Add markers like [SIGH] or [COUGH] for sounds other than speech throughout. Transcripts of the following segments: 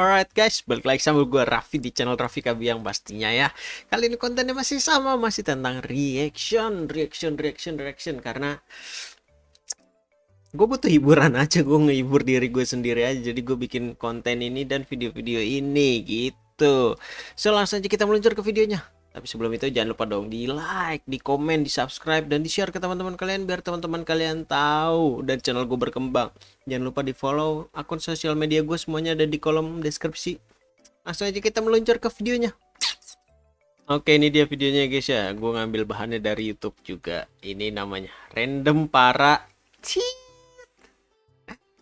Alright guys, balik lagi sama gue Raffi di channel Raffi Kabiang pastinya ya. Kali ini kontennya masih sama, masih tentang reaction, reaction, reaction, reaction. Karena gue butuh hiburan aja, gue ngehibur diri gue sendiri aja. Jadi gue bikin konten ini dan video-video ini gitu. So langsung aja kita meluncur ke videonya tapi sebelum itu jangan lupa dong di like, di komen, di subscribe, dan di share ke teman-teman kalian biar teman-teman kalian tahu dan channel gue berkembang. Jangan lupa di follow akun sosial media gue semuanya ada di kolom deskripsi. Langsung aja kita meluncur ke videonya. Oke ini dia videonya guys ya. Gue ngambil bahannya dari YouTube juga. Ini namanya random para.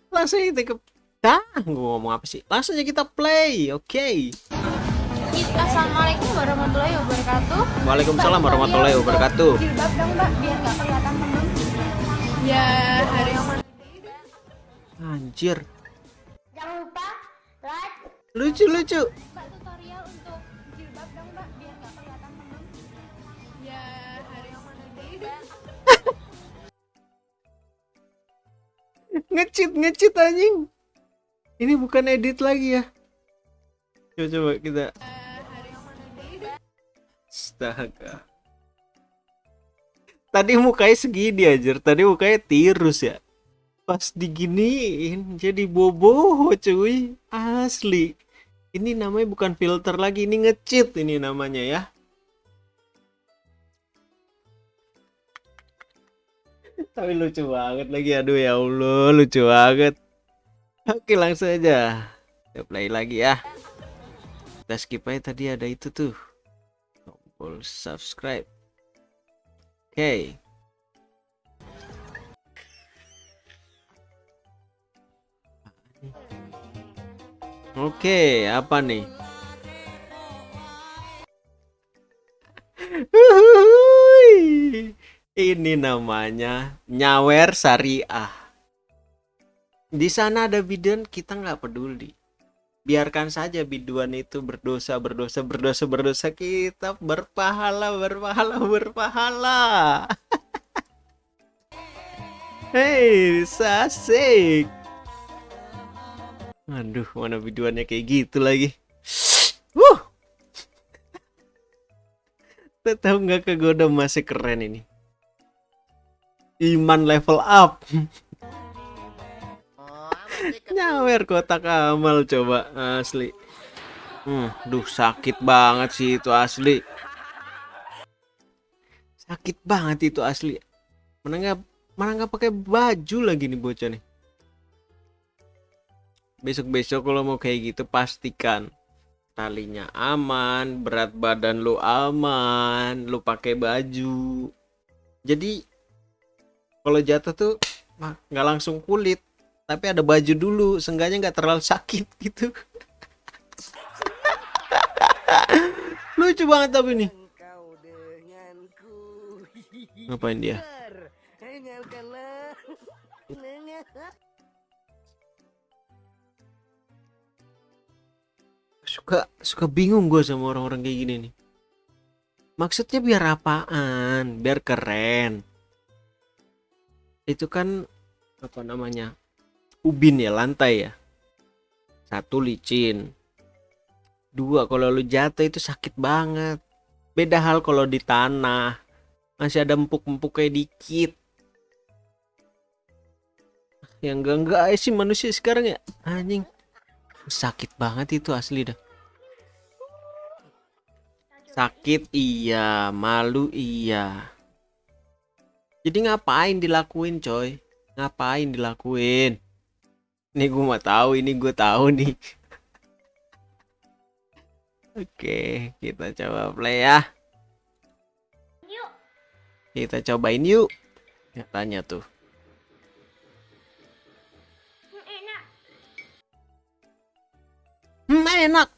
Langsung kita ke. Dah, gue ngomong apa sih? Langsung aja kita play. Oke. Okay. Assalamualaikum warahmatullahi wabarakatuh. Waalaikumsalam warahmatullahi wabarakatuh. Jilbab dong mbak, biar nggak kelihatan temen. Ya hari yang mana? Anjir, Jangan lupa like. lucu lucu. Mbak tutorial untuk jilbab dong mbak, biar nggak kelihatan temen. Ya mana [LAUGHS] ngecit ngecit anjing. Ini bukan edit lagi ya. Coba coba kita. Astaga. Tadi mukanya segini aja, tadi mukanya tirus ya. Pas diginiin jadi bobo cuy. Asli. Ini namanya bukan filter lagi, ini ngecit ini namanya ya. [LAUGHS] Tapi lucu banget lagi, aduh ya Allah, lucu banget. Oke langsung aja. Kita play lagi ya. Kita skip aja tadi ada itu tuh tombol subscribe. Oke okay. oke okay, apa nih? Ini namanya nyawer syariah. Di sana ada bidan kita nggak peduli biarkan saja biduan itu berdosa berdosa berdosa berdosa. Kita berpahala berpahala berpahala. [LAUGHS] Hei sasik aduh mana biduannya kayak gitu lagi. Uh [LAUGHS] tahu nggak kegoda masih keren ini. Iman level up [LAUGHS] nyawer kotak amal coba asli. Hmm, duh sakit banget sih itu asli. Sakit banget itu asli. Mana nggak mana nggak pakai baju lagi nih bocah nih? Besok besok kalau mau kayak gitu pastikan talinya aman berat badan lu aman lu pakai baju. Jadi kalau jatuh tuh nggak langsung kulit tapi ada baju dulu seenggaknya nggak terlalu sakit gitu. [LAUGHS] Lucu banget tapi nih. Ngapain dia? Suka suka bingung gue sama orang-orang kayak gini nih. Maksudnya biar apaan? Biar keren. Itu kan apa namanya ubin ya lantai ya. Satu licin. Dua kalau lu jatuh itu sakit banget. Beda hal kalau di tanah. Masih ada empuk-empuk kayak dikit. Yang enggak enggak sih manusia sekarang ya. Anjing. Sakit banget itu asli dah. Sakit iya. Malu iya. Jadi ngapain dilakuin coy? Ngapain dilakuin ini gue mau tahu ini gue tahu nih. Oke kita coba play ya. Yuk. kita cobain yuk. Ya, tanya tuh. Enak. hmm, enak.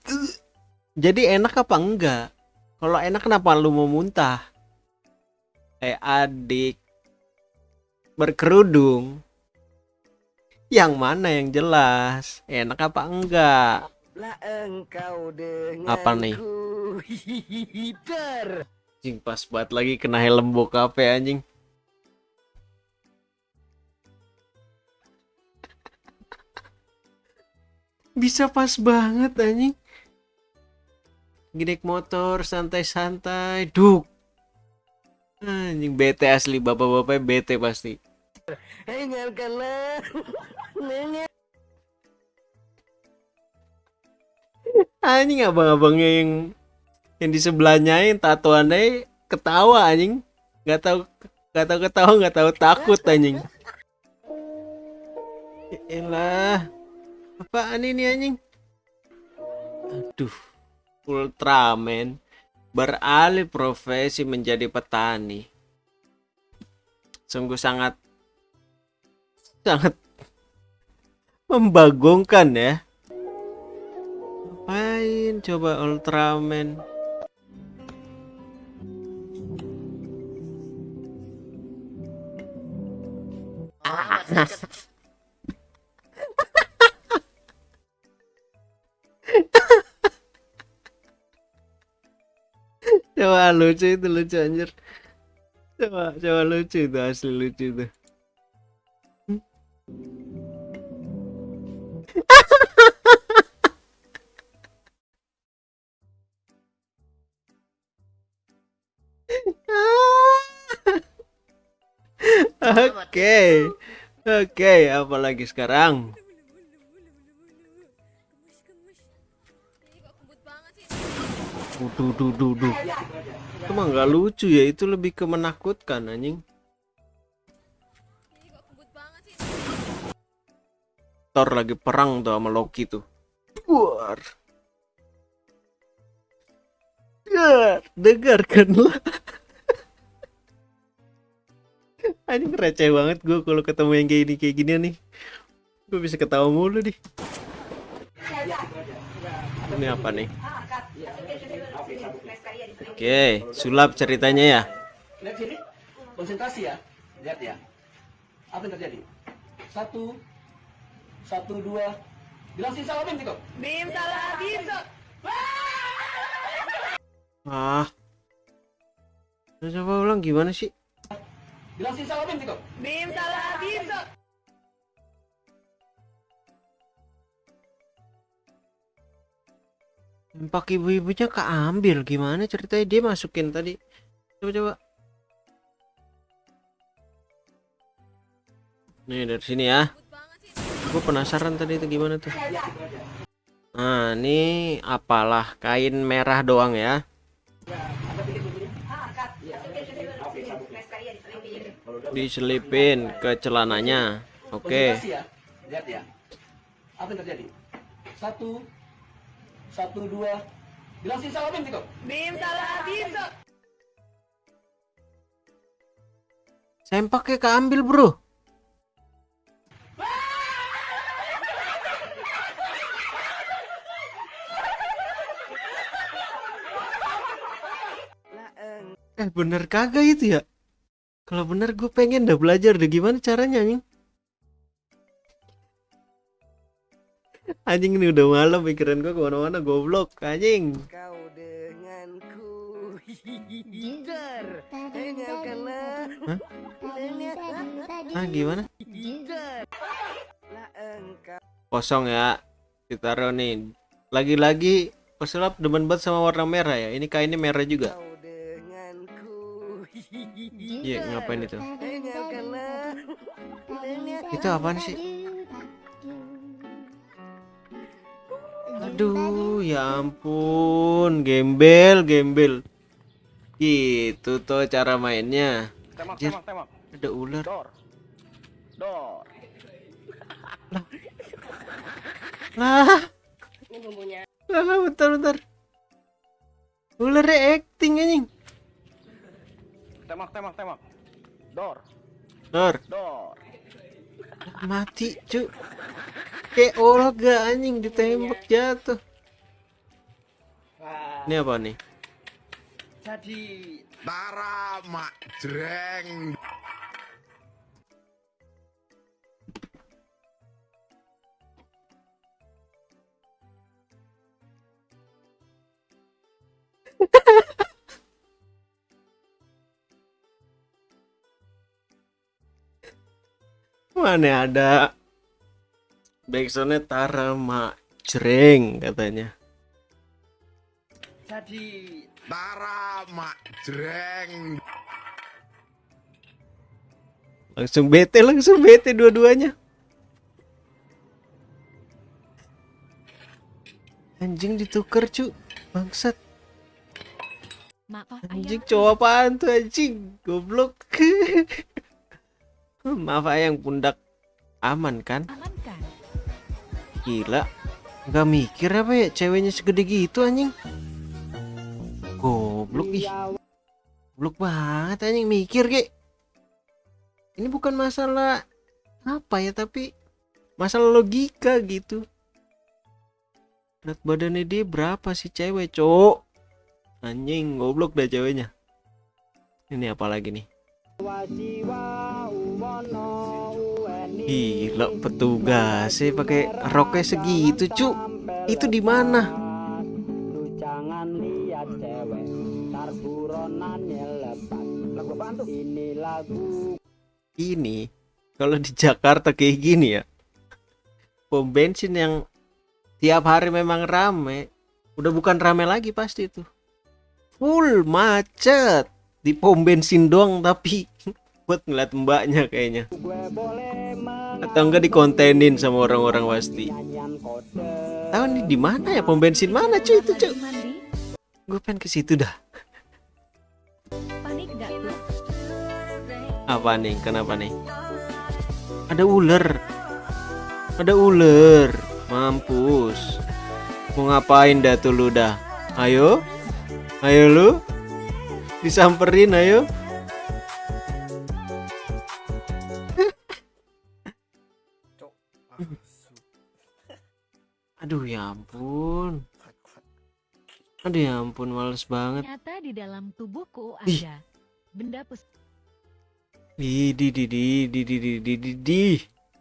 Jadi enak apa enggak? Kalau enak kenapa lu mau muntah? Eh adik berkerudung yang mana yang jelas? Enak apa enggak? Lah engkau apa nih? anjing pas banget lagi kena helm bokap ya anjing. Bisa pas banget anjing. Gidek motor santai-santai duk. Anjing bete asli bapak-bapak bete pasti Dengarkanlah Dengar anjing abang-abangnya yang yang di sebelahnya yang tatoannya ketawa anjing. Nggak tahu nggak tahu ketawa nggak tahu takut anjing. Ya elah. Apaan ini anjing? Aduh Ultraman. Beralih profesi menjadi petani. Sungguh sangat sangat membagongkan ya Ngapain coba Ultraman? [LAUGHS] coba lucu itu lucu anjir. Coba coba lucu itu asli lucu itu. Oke. Oke, apalagi sekarang? Duh, duh, duh, duh. Itu mah nggak lucu ya, itu lebih ke menakutkan anjing. Thor lagi perang tuh sama Loki tuh. War. Dengar, dengarkanlah. Anjing receh banget gue kalau ketemu yang kayak gini kayak gini nih. Gue bisa ketawa mulu nih. Ini apa nih? Oke, sulap ceritanya ya. Lihat sini, konsentrasi ya. Lihat ya. Apa yang terjadi? Satu, satu dua. Jelasin salah Bim gitu. Bim salah bisa Ah. Coba ulang gimana sih? Jelasin salah Bim gitu. Bim salah bisa Empak ibu-ibunya keambil gimana ceritanya dia masukin tadi. Coba coba. Nih dari sini ya. Gue penasaran tadi itu gimana tuh. Nah, ini apalah kain merah doang ya. Diselipin ke celananya. Oke. Konsentrasi ya. Lihat ya. Apa yang terjadi? Satu, satu dua. Jelasin salah Bim gitu. Bim salah bisa Sempaknya keambil, Bro. Lah eng Eh bener kagak itu ya? Kalau bener gue pengen dah belajar deh gimana caranya anjing. Anjing ini udah malam pikiran gue ke mana-mana goblok anjing. kau denganku Jinggar Dengarkanlah Ah gimana? Kosong ya. Ditaruh nih. Lagi-lagi pesulap demen banget sama warna merah ya. Ini kainnya merah juga. Denganku Iya ngapain itu? Dengarkanlah Dengar Itu apaan sih? Aduh, ya ampun, gembel, gembel. Gitu tuh cara mainnya. Tembak, Anjir. tembak, tembak. Ada ular. Dor. Dor. Lah, Ini bumbunya lah, lah, bentar, bentar. Ularnya acting Dor, mati, cu. Kayak Olga anjing ditembak jatuh. Ini apa nih? jadi Tara mak jreng Mana ada backsoundnya Tara mak jreng katanya. Jadi Tara mak jreng langsung bete langsung bete dua-duanya. Anjing ditukar cu bangsat. Anjing cowok apaan tuh anjing? Goblok [LAUGHS] [LAUGHS] maaf ayang pundak. Aman kan? Aman kan? gila. Nggak mikir apa ya ceweknya segede gitu anjing? Goblok ih. Goblok banget anjing. Mikir ge ini bukan masalah apa ya tapi masalah logika gitu. Berat badannya dia berapa sih cewek cowok? Anjing goblok dah ceweknya. Ini apa lagi nih Gila petugas sih pakai roknya segitu cu itu di mana? Ini kalau di Jakarta kayak gini ya pom bensin yang tiap hari memang rame udah bukan rame lagi pasti itu. Full macet di pom bensin doang tapi buat ngeliat mbaknya kayaknya. Atau enggak dikontenin sama orang-orang pasti tahu nih di mana ya? Pom bensin mana cuy itu cuy? Gue pengen ke situ dah. Panik gak tuh? apa nih? Kenapa nih? Ada ular. Ada ular. Mampus. Mau ngapain dah tuh lu dah? Ayo. Ayo lu. Disamperin ayo aduh ya ampun aduh ya ampun males banget Ternyata di dalam tubuhku Ih. ada benda pus di di di di di di di di di di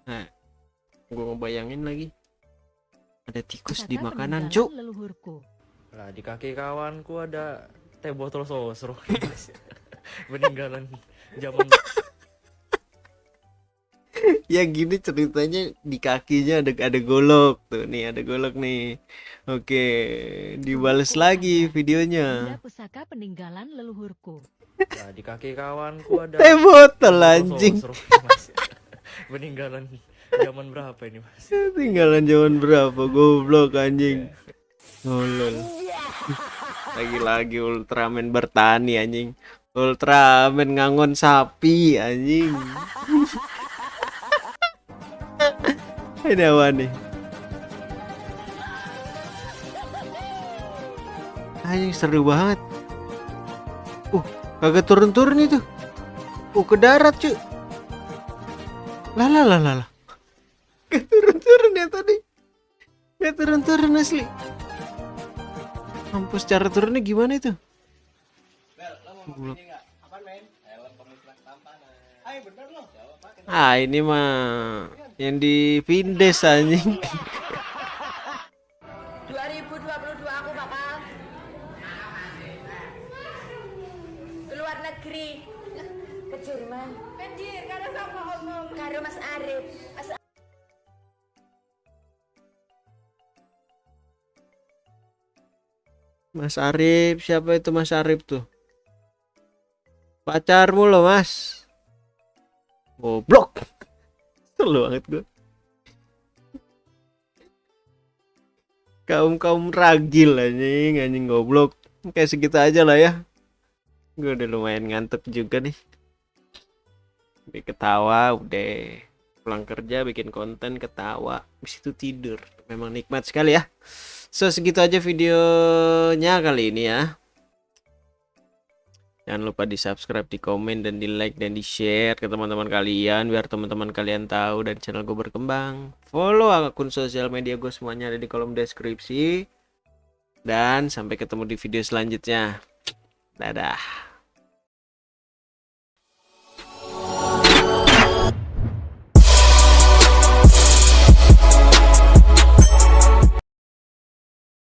nah gue ngebayangin lagi ada tikus di pusaka makanan cuk leluhurku. Lah di kaki kawanku ada teh botol sosro. [LAUGHS] Peninggalan zaman ya gini ceritanya di kakinya ada ada golok tuh. Nih ada golok nih. Oke dibales lagi videonya. Pusaka peninggalan leluhurku. lah di kaki kawanku ada teh botol anjing. [LAUGHS] Peninggalan zaman berapa ini, Mas? tinggalan zaman berapa? Goblok anjing. Ngolol lagi-lagi Ultraman bertani anjing. Ultraman ngangon sapi anjing [LAUGHS] ini apa nih. Anjing seru banget. Uh kagak turun-turun itu. Uh ke darat cuy. Lah lah lah lah Gak turun-turun ya tadi. Gak turun-turun asli. Mampus cara turunnya gimana itu? Goblok. Ah ini mah Yang di Vindes anjing. 2022 aku bakal keluar negeri. Ke Jerman. Anjir, karena sama omong. karo Mas Arif. Mas Mas Arif Siapa itu Mas Arif tuh Pacarmu loh mas. Goblok. Selu banget gue Kaum kaum ragil anjing Anjing goblok. Kayak segitu aja lah ya. Gue udah lumayan ngantuk juga nih. Bikin ketawa udah Pulang kerja bikin konten ketawa. Habis itu tidur. Memang nikmat sekali ya. So segitu aja videonya kali ini ya Jangan lupa di subscribe, di komen, dan di like, dan di share ke teman-teman kalian Biar teman-teman kalian tahu dan channel gue berkembang. Follow akun sosial media gue semuanya ada di kolom deskripsi. Dan sampai ketemu di video selanjutnya. Dadah